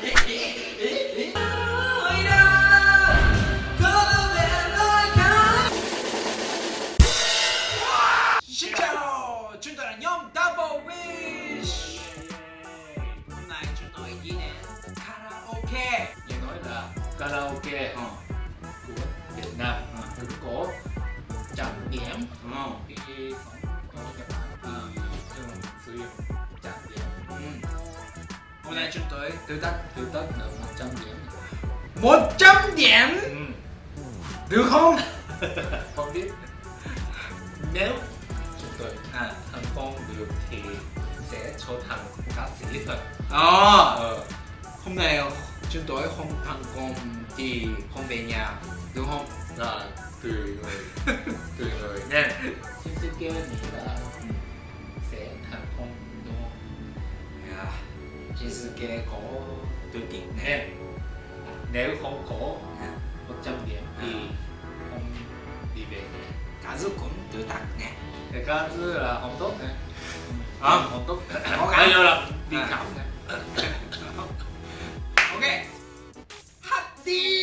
Xin chào, chúng tôi là nhóm Double Wish. Hôm nay chúng tôi đi đến karaoke. Nghe nói là karaoke Ờ, của Việt Nam ờ, cũng có trạm điểm ờ, khi có nay chúng tôi tự tác tiêu tất là 100 điểm 100 điểm ừ. Được không? không biết nếu chúng tôi À, thành công được thì sẽ trở thành ca sĩ thật ờ, ờ, hôm nay chúng tôi không thành công thì không về nhà Được không? là tùy người tùy người nha Shinsuke nghĩ là sẽ thành công đúng? À, Shinsuke có tự tin nè Nè, nếu không có À. 100 điểm thì không đi về Cả giúp cũng tự tác nè chứ là không tốt nè Ờ. không tốt gắng. bây giờ là đi À. khám nè Ok Hát đi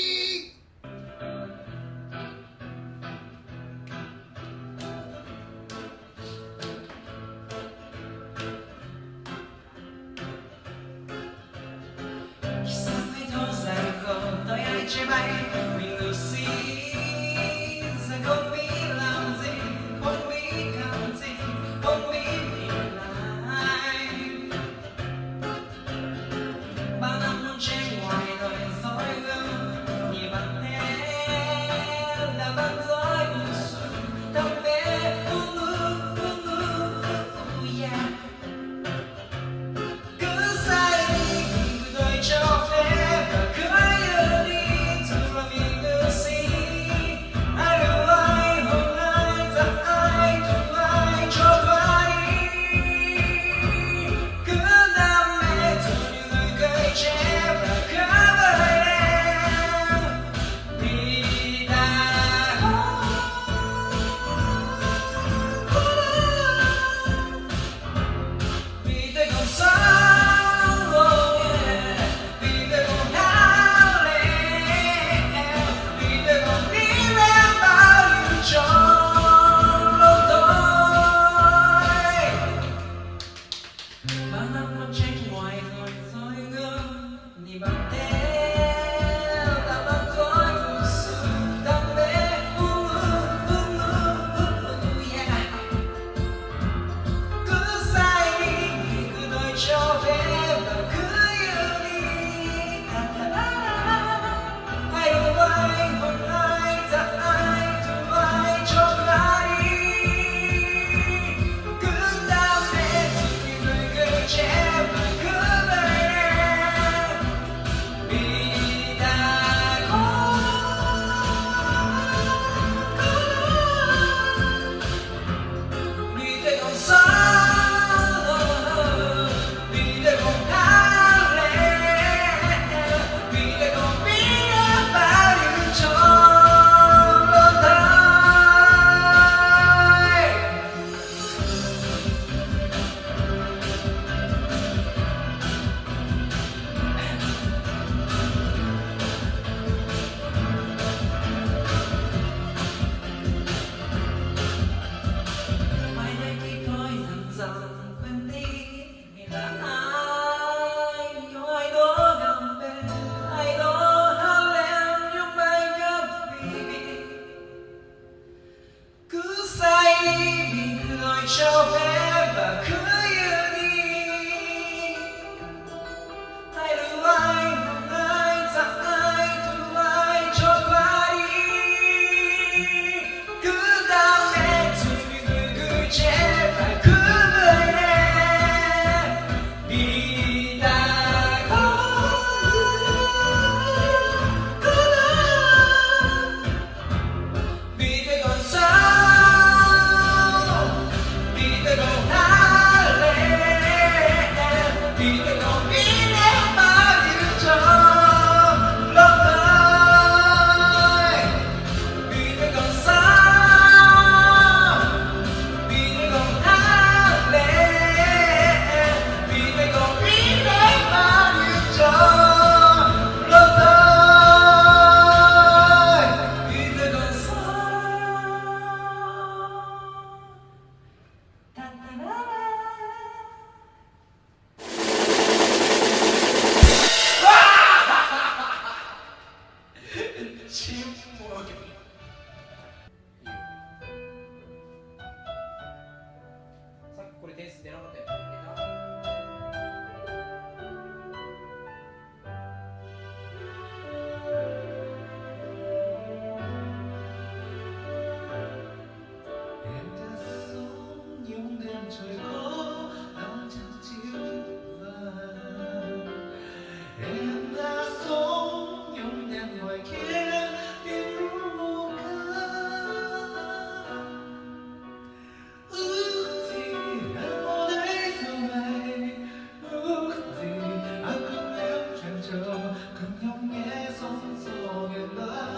그 명의 손속에 나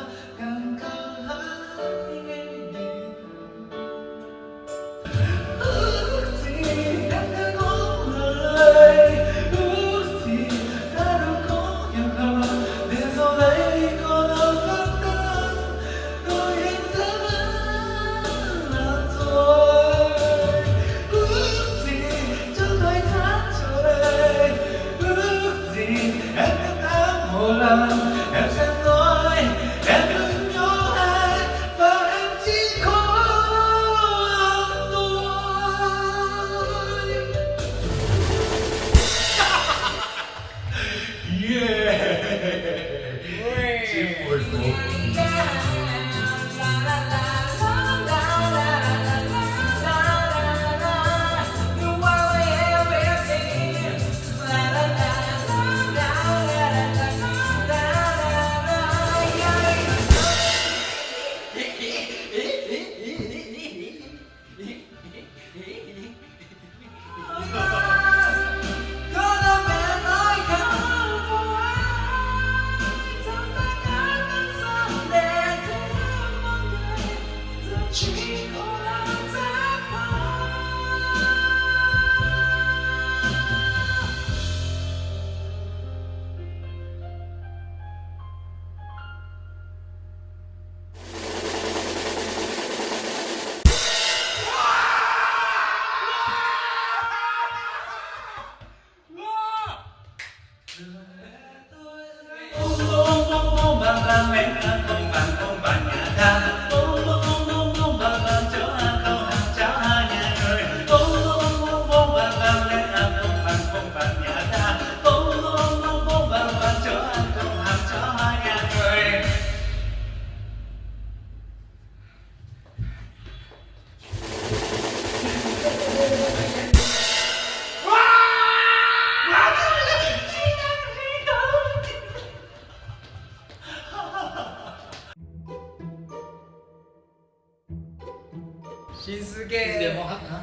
Shinsuke. Mau hát hả?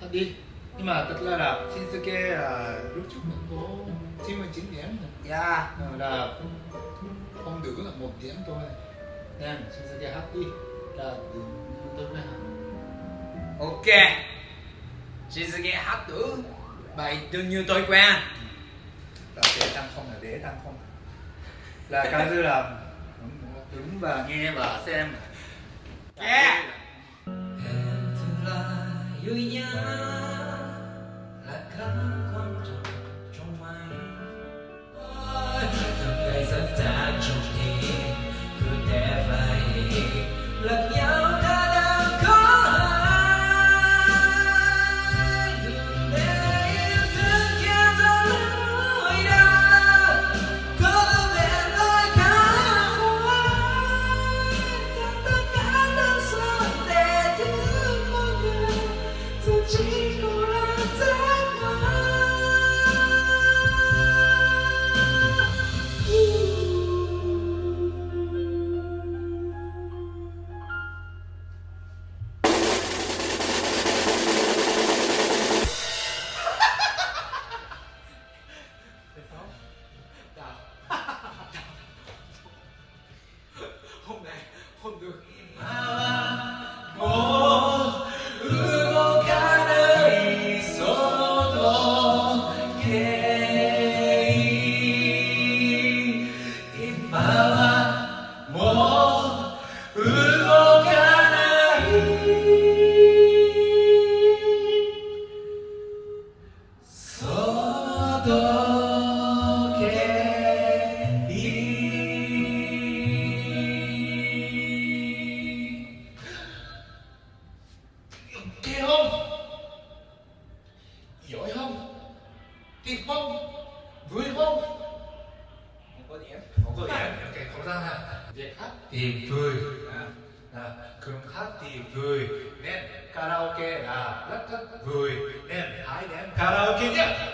Hát đi. Nhưng mà thật ra là Shinsuke là lúc trước mình có 99 điểm rồi. Dạ. Ờ, là không nữ là một điểm thôi. Nên Shinsuke hát đi. Là đừng tôi mới hát Ok. Shinsuke hát tử. Bài đương như tôi quen Là để tăng không là để tăng không. Là cái dư là đứng và nghe và xem. Yeah. Yunya la Kịp không? Vui không? không có điểm Không có điểm, ok, không sao ha Việc hát thì vui à. là cường hát thì vui nên karaoke là rất rất vui nên hãy đến karaoke nhé